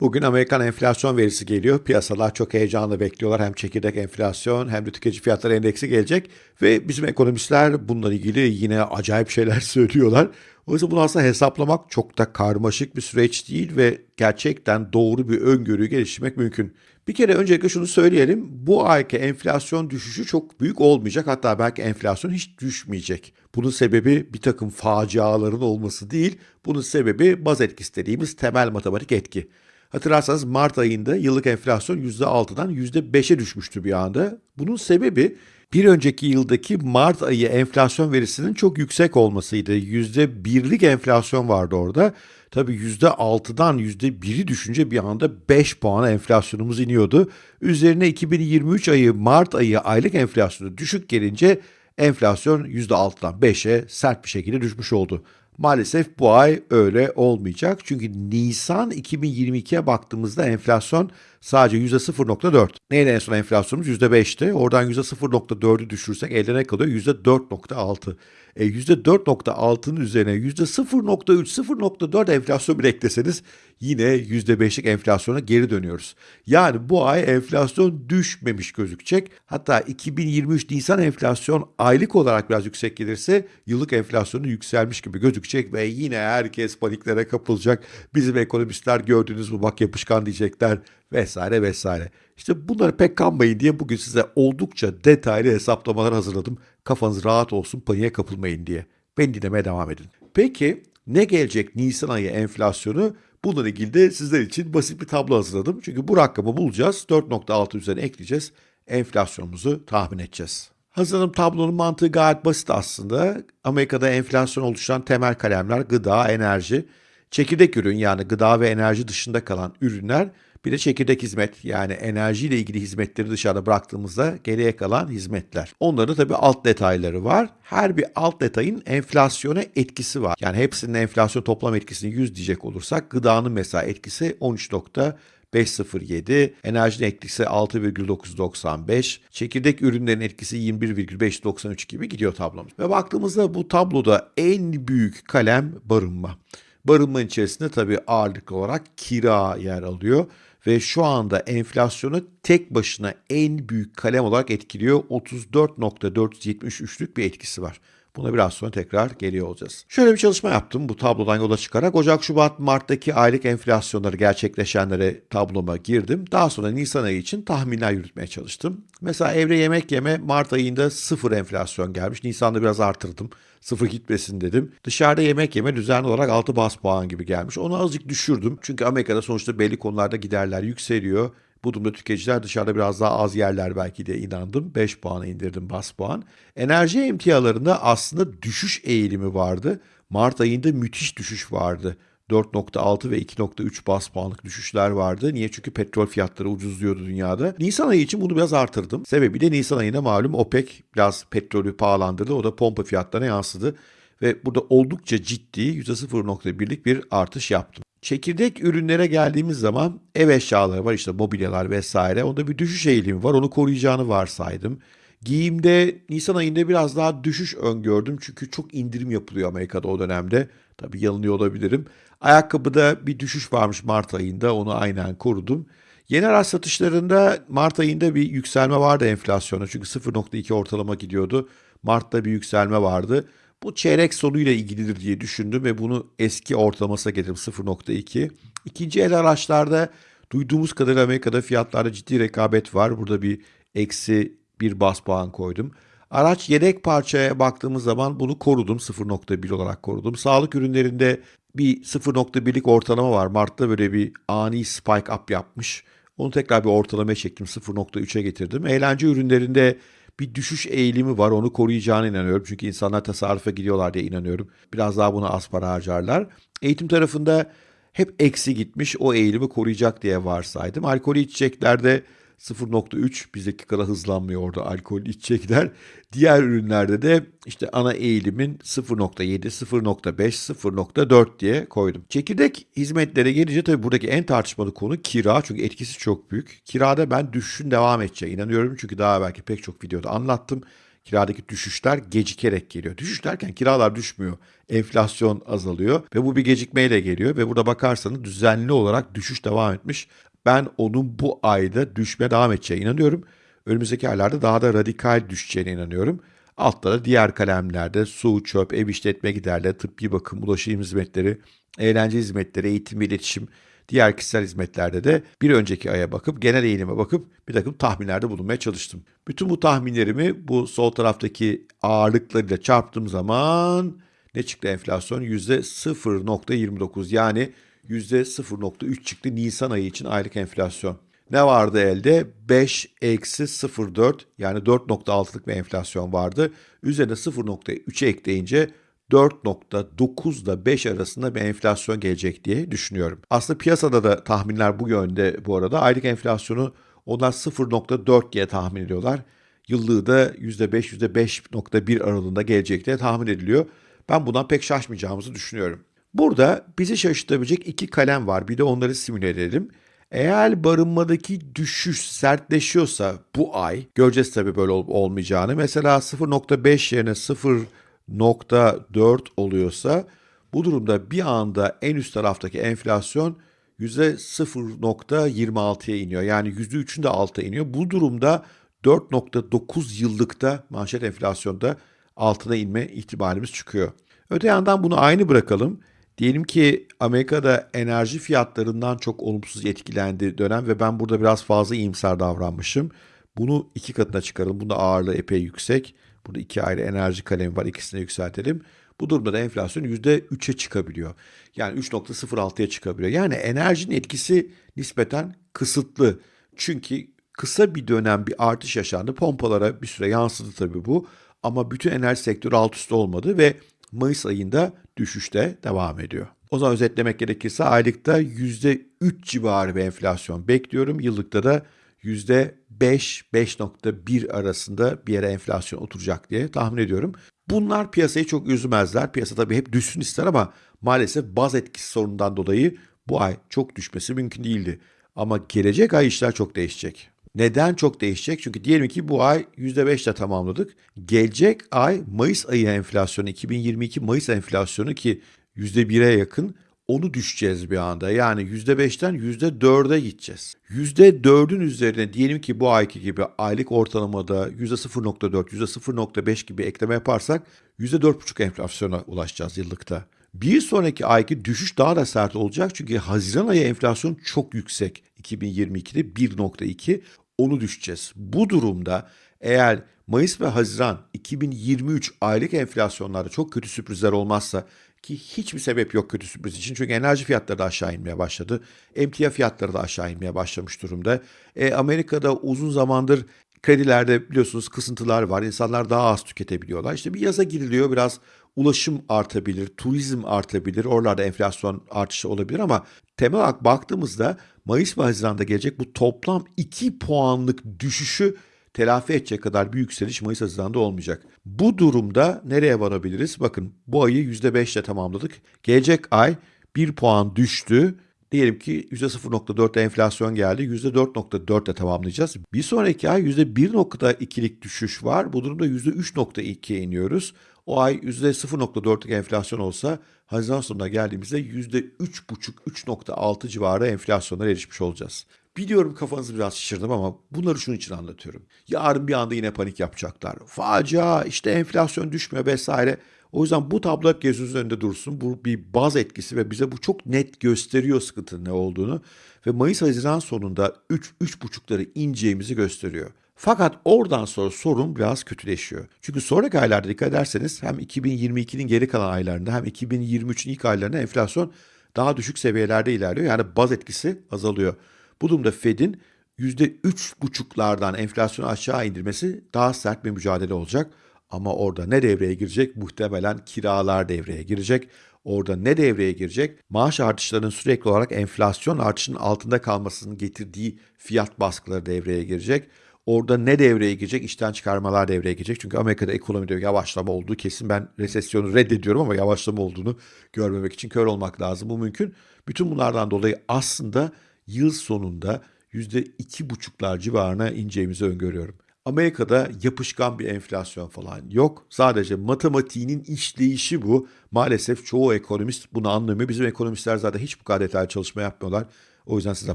Bugün Amerikan enflasyon verisi geliyor. Piyasalar çok heyecanla bekliyorlar. Hem çekirdek enflasyon hem de tüketici fiyatları endeksi gelecek. Ve bizim ekonomistler bununla ilgili yine acayip şeyler söylüyorlar. O yüzden bunu aslında hesaplamak çok da karmaşık bir süreç değil ve gerçekten doğru bir öngörüyü geliştirmek mümkün. Bir kere öncelikle şunu söyleyelim. Bu ayki enflasyon düşüşü çok büyük olmayacak. Hatta belki enflasyon hiç düşmeyecek. Bunun sebebi bir takım faciaların olması değil. Bunun sebebi baz etkisi dediğimiz temel matematik etki. Hatırlarsanız Mart ayında yıllık enflasyon %6'dan %5'e düşmüştü bir anda. Bunun sebebi bir önceki yıldaki Mart ayı enflasyon verisinin çok yüksek olmasıydı. %1'lik enflasyon vardı orada. Tabii %6'dan %1'i düşünce bir anda 5 puan enflasyonumuz iniyordu. Üzerine 2023 ayı Mart ayı aylık enflasyonu düşük gelince enflasyon %6'dan 5'e sert bir şekilde düşmüş oldu. Maalesef bu ay öyle olmayacak. Çünkü Nisan 2022'ye baktığımızda enflasyon sadece %0.4. Neydi en son enflasyonumuz? %5'ti. Oradan %0.4'ü düşürsek elde ne kalıyor? %4.6. E, %4.6'nın üzerine %0.3, 0.4 enflasyon bir ekleseniz yine %5'lik enflasyona geri dönüyoruz. Yani bu ay enflasyon düşmemiş gözükecek. Hatta 2023 Nisan enflasyon aylık olarak biraz yüksek gelirse yıllık enflasyonu yükselmiş gibi gözükecek ve yine herkes paniklere kapılacak. Bizim ekonomistler gördüğünüz bu bak yapışkan diyecekler vesaire vesaire. İşte bunları pek kanmayın diye bugün size oldukça detaylı hesaplamalar hazırladım. Kafanız rahat olsun, paniğe kapılmayın diye. Beni dinlemeye devam edin. Peki ne gelecek Nisan ayı enflasyonu? Bununla ilgili de sizler için basit bir tablo hazırladım. Çünkü bu rakamı bulacağız. 4.6 üzerine ekleyeceğiz. Enflasyonumuzu tahmin edeceğiz. Hazırladığım tablonun mantığı gayet basit aslında. Amerika'da enflasyon oluşturan temel kalemler gıda, enerji, çekirdek ürün yani gıda ve enerji dışında kalan ürünler bir de çekirdek hizmet yani enerjiyle ilgili hizmetleri dışarıda bıraktığımızda geriye kalan hizmetler. Onların tabii alt detayları var. Her bir alt detayın enflasyona etkisi var. Yani hepsinin enflasyon toplam etkisini 100 diyecek olursak gıdanın mesela etkisi 13.507, enerjinin etkisi 6,995, çekirdek ürünlerin etkisi 21,593 gibi gidiyor tablomuz. Ve baktığımızda bu tabloda en büyük kalem barınma. Barınma içerisinde tabii ağırlıklı olarak kira yer alıyor ve şu anda enflasyonu tek başına en büyük kalem olarak etkiliyor. 34.473'lük bir etkisi var. Buna biraz sonra tekrar geliyor olacağız. Şöyle bir çalışma yaptım bu tablodan yola çıkarak. Ocak, Şubat, Mart'taki aylık enflasyonları gerçekleşenlere tabloma girdim. Daha sonra Nisan ayı için tahminler yürütmeye çalıştım. Mesela evre yemek yeme Mart ayında sıfır enflasyon gelmiş. Nisan'da biraz artırdım. Sıfır gitmesin dedim. Dışarıda yemek yeme düzenli olarak 6 bas puan gibi gelmiş. Onu azıcık düşürdüm. Çünkü Amerika'da sonuçta belli konularda giderler yükseliyor. Bu durumda tüketiciler dışarıda biraz daha az yerler belki diye inandım. 5 puana indirdim bas puan. Enerji emtialarında aslında düşüş eğilimi vardı. Mart ayında müthiş düşüş vardı. 4.6 ve 2.3 bas puanlık düşüşler vardı. Niye? Çünkü petrol fiyatları ucuzluyordu dünyada. Nisan ayı için bunu biraz artırdım. Sebebi de Nisan ayında malum OPEC biraz petrolü pahalandırdı. O da pompa fiyatlarına yansıdı. Ve burada oldukça ciddi %0.1'lik bir artış yaptım. Çekirdek ürünlere geldiğimiz zaman ev eşyaları var işte mobilyalar vesaire. Onda bir düşüş eğilimi var. Onu koruyacağını varsaydım. Giyimde Nisan ayında biraz daha düşüş öngördüm. Çünkü çok indirim yapılıyor Amerika'da o dönemde. Tabii yanılıyor olabilirim. Ayakkabıda bir düşüş varmış Mart ayında. Onu aynen korudum. Yeni araç satışlarında Mart ayında bir yükselme vardı enflasyona. Çünkü 0.2 ortalama gidiyordu. Mart'ta bir yükselme vardı. Bu çeyrek sonuyla ilgilidir diye düşündüm ve bunu eski ortalamasına getirdim 0.2. İkinci el araçlarda duyduğumuz kadarıyla Amerika'da fiyatlarda ciddi rekabet var. Burada bir eksi bir bas puan koydum. Araç yedek parçaya baktığımız zaman bunu korudum. 0.1 olarak korudum. Sağlık ürünlerinde bir 0.1'lik ortalama var. Mart'ta böyle bir ani spike up yapmış. Onu tekrar bir ortalama çektim. 0.3'e getirdim. Eğlence ürünlerinde bir düşüş eğilimi var. Onu koruyacağına inanıyorum. Çünkü insanlar tasarrufa gidiyorlar diye inanıyorum. Biraz daha buna az para harcarlar. Eğitim tarafında hep eksi gitmiş. O eğilimi koruyacak diye varsaydım. Alkolü içeceklerde 0.3 bizdeki kadar hızlanmıyor orada alkol içecekler. Diğer ürünlerde de işte ana eğilimin 0.7, 0.5, 0.4 diye koydum. Çekirdek hizmetlere gelince tabii buradaki en tartışmalı konu kira çünkü etkisi çok büyük. Kirada ben düşüşün devam edeceğine inanıyorum çünkü daha belki pek çok videoda anlattım. kiradaki düşüşler gecikerek geliyor. Düşüş derken kiralar düşmüyor. Enflasyon azalıyor ve bu bir gecikmeyle geliyor ve burada bakarsanız düzenli olarak düşüş devam etmiş. Ben onun bu ayda düşmeye devam edeceğine inanıyorum. Önümüzdeki aylarda daha da radikal düşeceğine inanıyorum. Altta da diğer kalemlerde su, çöp, ev işletme giderleri, tıbbi bakım, ulaşım hizmetleri, eğlence hizmetleri, eğitim ve iletişim, diğer kişisel hizmetlerde de bir önceki aya bakıp genel eğilime bakıp bir takım tahminlerde bulunmaya çalıştım. Bütün bu tahminlerimi bu sol taraftaki ağırlıklarıyla çarptığım zaman ne çıktı enflasyon? %0.29 yani %0.3 çıktı Nisan ayı için aylık enflasyon. Ne vardı elde? 5 eksi 0.4 yani 4.6'lık bir enflasyon vardı. Üzerine 0.3'e ekleyince 4.9 ile 5 arasında bir enflasyon gelecek diye düşünüyorum. Aslında piyasada da tahminler bu yönde bu arada. Aylık enflasyonu onlar 0.4 diye tahmin ediyorlar. Yıllığı da %5, %5.1 aralığında gelecek diye tahmin ediliyor. Ben bundan pek şaşmayacağımızı düşünüyorum. Burada bizi şaşırtabilecek iki kalem var. Bir de onları simüle edelim. Eğer barınmadaki düşüş sertleşiyorsa bu ay, göreceğiz tabii böyle olup olmayacağını. Mesela 0.5 yerine 0.4 oluyorsa bu durumda bir anda en üst taraftaki enflasyon %0.26'ya iniyor. Yani %3'ün de alta iniyor. Bu durumda 4.9 yıllıkta manşet enflasyonda altına inme ihtimalimiz çıkıyor. Öte yandan bunu aynı bırakalım. Diyelim ki Amerika'da enerji fiyatlarından çok olumsuz etkilendi dönem ve ben burada biraz fazla iyimser davranmışım. Bunu iki katına çıkaralım. Bunda ağırlığı epey yüksek. Burada iki ayrı enerji kalemi var. İkisini yükseltelim. Bu durumda da enflasyon %3'e çıkabiliyor. Yani 3.06'ya çıkabiliyor. Yani enerjinin etkisi nispeten kısıtlı. Çünkü kısa bir dönem bir artış yaşandı. Pompalara bir süre yansıdı tabii bu. Ama bütün enerji sektörü alt üst olmadı ve Mayıs ayında düşüşte devam ediyor. O zaman özetlemek gerekirse aylıkta %3 civarı bir enflasyon bekliyorum. Yıllıkta da %5-5.1 arasında bir yere enflasyon oturacak diye tahmin ediyorum. Bunlar piyasayı çok üzmezler. Piyasa tabii hep düşsün ister ama maalesef baz etkisi sorunundan dolayı bu ay çok düşmesi mümkün değildi. Ama gelecek ay işler çok değişecek. Neden çok değişecek? Çünkü diyelim ki bu ay %5 ile tamamladık. Gelecek ay Mayıs ayı enflasyonu, 2022 Mayıs enflasyonu ki %1'e yakın onu düşeceğiz bir anda. Yani %5'ten %4'e gideceğiz. %4'ün üzerine diyelim ki bu ayki gibi aylık ortalamada %0.4, %0.5 gibi ekleme yaparsak %4.5 enflasyona ulaşacağız yıllıkta. Bir sonraki ayki düşüş daha da sert olacak çünkü Haziran ayı enflasyon çok yüksek. 2022'de 1.2 onu düşeceğiz. Bu durumda eğer Mayıs ve Haziran 2023 aylık enflasyonlarda çok kötü sürprizler olmazsa ki hiçbir sebep yok kötü sürpriz için. Çünkü enerji fiyatları da aşağı inmeye başladı. Emtia fiyatları da aşağı inmeye başlamış durumda. E, Amerika'da uzun zamandır kredilerde biliyorsunuz kısıntılar var. İnsanlar daha az tüketebiliyorlar. İşte bir yaza giriliyor biraz ulaşım artabilir, turizm artabilir. Oralarda enflasyon artışı olabilir ama temel olarak baktığımızda Mayıs ve Haziran'da gelecek bu toplam 2 puanlık düşüşü telafi edecek kadar bir yükseliş Mayıs Haziran'da olmayacak. Bu durumda nereye varabiliriz? Bakın bu ayı %5 ile tamamladık. Gelecek ay 1 puan düştü. Diyelim ki %0.4'te enflasyon geldi. %4.4'te tamamlayacağız. Bir sonraki ay %1.2'lik düşüş var. Bu durumda %3.2'ye iniyoruz. O ay %0.4'lük enflasyon olsa Haziran sonuna geldiğimizde %3.5-3.6 civarı enflasyonlara erişmiş olacağız. Biliyorum kafanızı biraz şişirdim ama bunları şunun için anlatıyorum. Yarın bir anda yine panik yapacaklar. Facia işte enflasyon düşmüyor vesaire. O yüzden bu tablo hep gözünüzün önünde dursun. Bu bir baz etkisi ve bize bu çok net gösteriyor sıkıntının ne olduğunu. Ve Mayıs-Haziran sonunda 3-3,5'ları ineceğimizi gösteriyor. Fakat oradan sonra sorun biraz kötüleşiyor. Çünkü sonraki aylarda dikkat ederseniz hem 2022'nin geri kalan aylarında hem 2023'ün ilk aylarında enflasyon daha düşük seviyelerde ilerliyor. Yani baz etkisi azalıyor. Bu durumda Fed'in %3,5'lardan enflasyonu aşağı indirmesi daha sert bir mücadele olacak. Ama orada ne devreye girecek? Muhtemelen kiralar devreye girecek. Orada ne devreye girecek? Maaş artışlarının sürekli olarak enflasyon artışının altında kalmasının getirdiği fiyat baskıları devreye girecek. Orada ne devreye girecek? İşten çıkarmalar devreye girecek. Çünkü Amerika'da ekonomide yavaşlama olduğu kesin. Ben resesyonu reddediyorum ama yavaşlama olduğunu görmemek için kör olmak lazım. Bu mümkün. Bütün bunlardan dolayı aslında yıl sonunda %2,5'lar civarına ineceğimizi öngörüyorum. Amerika'da yapışkan bir enflasyon falan yok. Sadece matematiğinin işleyişi bu. Maalesef çoğu ekonomist bunu anlamıyor. Bizim ekonomistler zaten hiç bu kadar detaylı çalışma yapmıyorlar. O yüzden size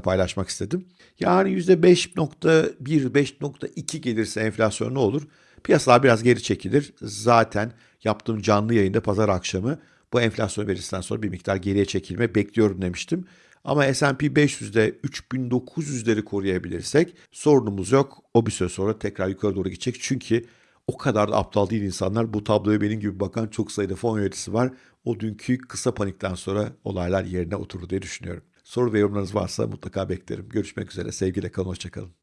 paylaşmak istedim. Yani %5.1, 5.2 gelirse enflasyon ne olur? Piyasalar biraz geri çekilir. Zaten yaptığım canlı yayında pazar akşamı bu enflasyon verisinden sonra bir miktar geriye çekilme bekliyorum demiştim. Ama S&P 500'de 3900'leri koruyabilirsek sorunumuz yok. O bir süre sonra tekrar yukarı doğru gidecek. Çünkü o kadar da aptal değil insanlar. Bu tabloya benim gibi bakan çok sayıda fon yöneticisi var. O dünkü kısa panikten sonra olaylar yerine oturdu diye düşünüyorum. Soru ve yorumlarınız varsa mutlaka beklerim. Görüşmek üzere. Sevgiyle kalın. Hoşçakalın.